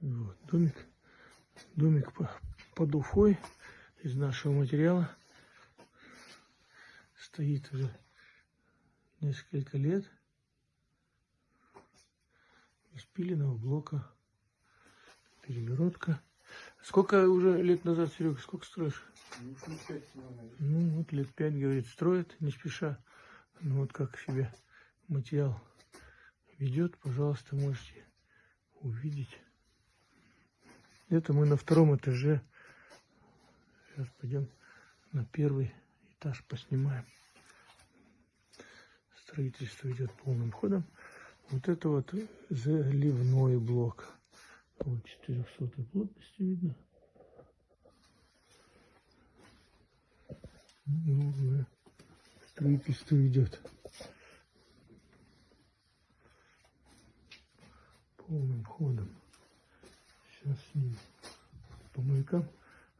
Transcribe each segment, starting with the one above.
Вот, домик. Домик по- под Уфой из нашего материала. Стоит уже несколько лет. Из пиленого блока. Перегородка. Сколько уже лет назад, Серега, сколько строишь? Ну. Ну, вот лет пять, говорит, строит, не спеша. Ну, вот как себя материал ведет, пожалуйста, можете увидеть. Это мы на втором этаже. Сейчас пойдем на первый этаж поснимаем. Строительство идет полным ходом. Вот это вот заливной блок. Вот 400 плотности видно. Ну, строительство идет. Полным ходом. Сейчас снимем по маякам.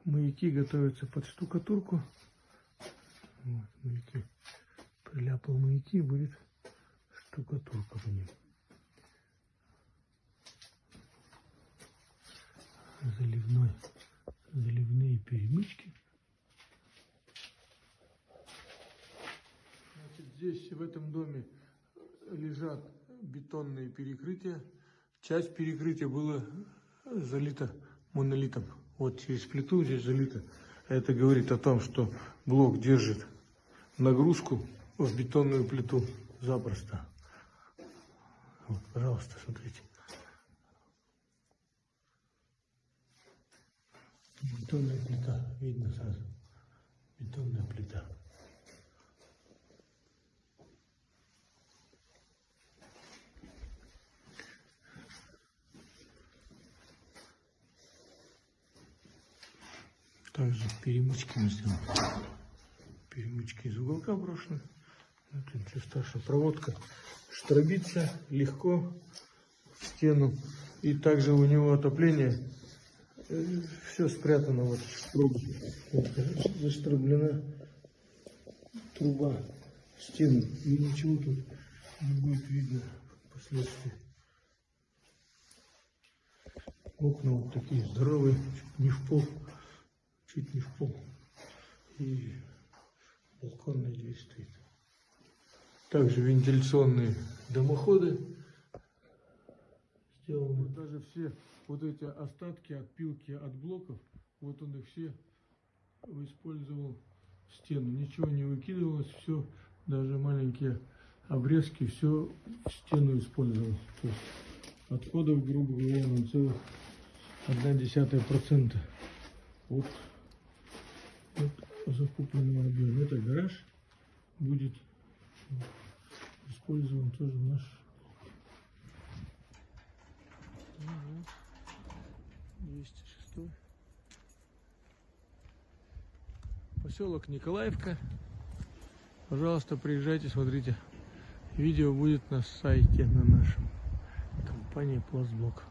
Маяки готовятся под штукатурку. Вот, маяки. Приляпал маяки, будет штукатурка по ним. Заливной, заливные перемычки. Значит, здесь в этом доме лежат бетонные перекрытия. Часть перекрытия было залито монолитом. Вот через плиту здесь залито. Это говорит о том, что блок держит нагрузку в бетонную плиту запросто. Вот, пожалуйста, смотрите. Бетонная плита, видно сразу. Бетонная плита. Также перемычки мы сделали. Перемычки из уголка брошены. Это ничего страшного. Проводка штробится легко в стену. И также у него отопление. все спрятано вот в штробе. Вот, заштроблена труба в стену. И ничего тут не будет видно впоследствии. Окна вот такие здоровые, не в пол чуть не в пол. И балконная дверь стоит. Также вентиляционные дымоходы сделаны. Вот даже все вот эти остатки отпилки от блоков, вот он их все использовал в стену. Ничего не выкидывалось, все, даже маленькие обрезки, все в стену использовал. То есть отходов, грубо говоря, на целых одна десятая процента от от закупленного объема. Это гараж будет использован тоже наш вот, 206 поселок Николаевка. Пожалуйста приезжайте смотрите. Видео будет на сайте на нашем. Компании Пластблок